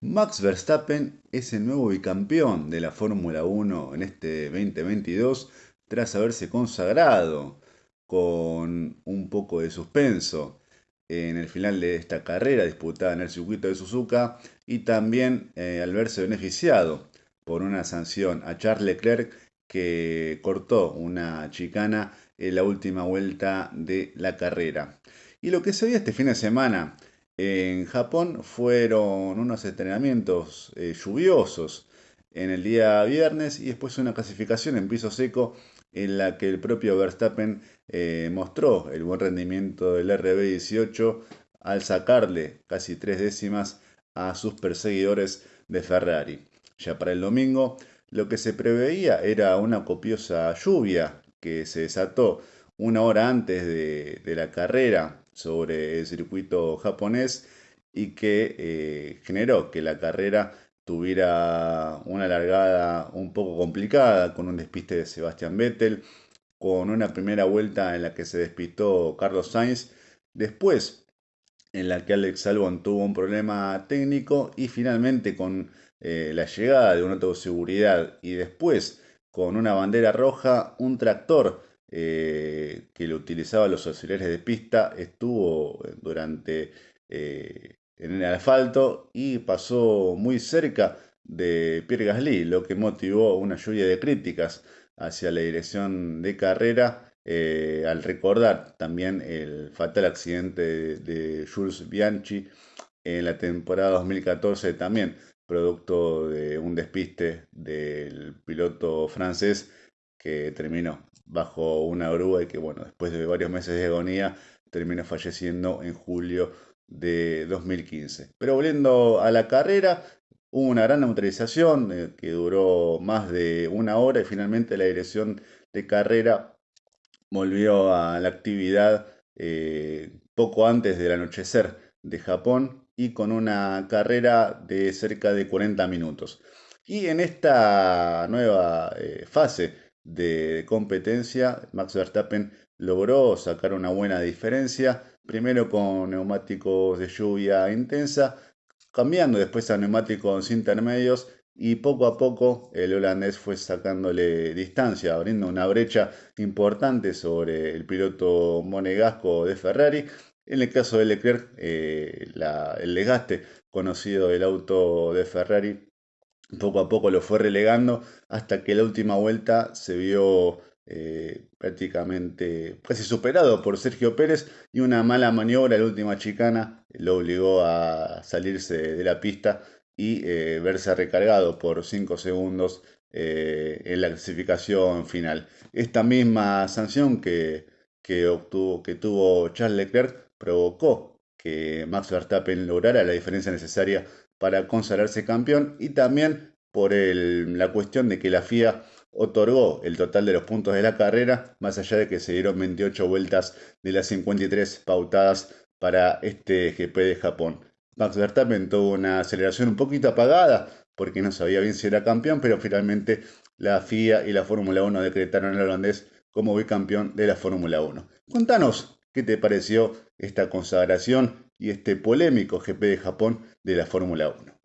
Max Verstappen es el nuevo bicampeón de la Fórmula 1 en este 2022 tras haberse consagrado con un poco de suspenso en el final de esta carrera disputada en el circuito de Suzuka y también eh, al verse beneficiado por una sanción a Charles Leclerc que cortó una chicana en la última vuelta de la carrera. Y lo que se vio este fin de semana en Japón fueron unos entrenamientos eh, lluviosos en el día viernes y después una clasificación en piso seco en la que el propio Verstappen eh, mostró el buen rendimiento del RB18 al sacarle casi tres décimas a sus perseguidores de Ferrari. Ya para el domingo lo que se preveía era una copiosa lluvia que se desató una hora antes de, de la carrera sobre el circuito japonés y que eh, generó que la carrera tuviera una largada un poco complicada con un despiste de Sebastian Vettel, con una primera vuelta en la que se despistó Carlos Sainz, después en la que Alex Albon tuvo un problema técnico y finalmente con eh, la llegada de un auto de seguridad y después con una bandera roja, un tractor eh, que lo utilizaba los auxiliares de pista estuvo durante eh, en el asfalto y pasó muy cerca de Pierre Gasly, lo que motivó una lluvia de críticas hacia la dirección de carrera eh, al recordar también el fatal accidente de, de, Jules Bianchi en la temporada 2014 también producto de un despiste del piloto francés que terminó bajo una grúa y que, bueno, después de varios meses de agonía, terminó falleciendo en julio de 2015. Pero volviendo a la carrera, hubo una gran neutralización eh, que duró más de una hora y finalmente la dirección de carrera volvió a la actividad eh, poco antes del anochecer de Japón y con una carrera de cerca de 40 minutos. Y en esta nueva eh, fase de competencia, Max Verstappen logró sacar una buena diferencia, primero con neumáticos de lluvia intensa, cambiando después a neumáticos intermedios y poco a poco el holandés fue sacándole distancia, abriendo una brecha importante sobre el piloto monegasco de Ferrari. En el caso de Leclerc, eh, el desgaste conocido del auto de Ferrari poco a poco lo fue relegando hasta que la última vuelta se vio eh, prácticamente casi superado por Sergio Pérez y una mala maniobra la última chicana lo obligó a salirse de la pista y eh, verse recargado por 5 segundos eh, en la clasificación final. Esta misma sanción que, que, obtuvo, que tuvo Charles Leclerc provocó Max Verstappen lograra la diferencia necesaria para consagrarse campeón y también por la cuestión de que la FIA otorgó el total de los puntos de la carrera, más allá de que se dieron 28 vueltas de las 53 pautadas para este GP de Japón. Max Verstappen tuvo una aceleración un poquito apagada porque no sabía bien si era campeón, pero finalmente la FIA y la Fórmula 1 decretaron al holandés como bicampeón de la Fórmula 1. Contanos qué te pareció esta consagración y este polémico GP de Japón de la Fórmula 1.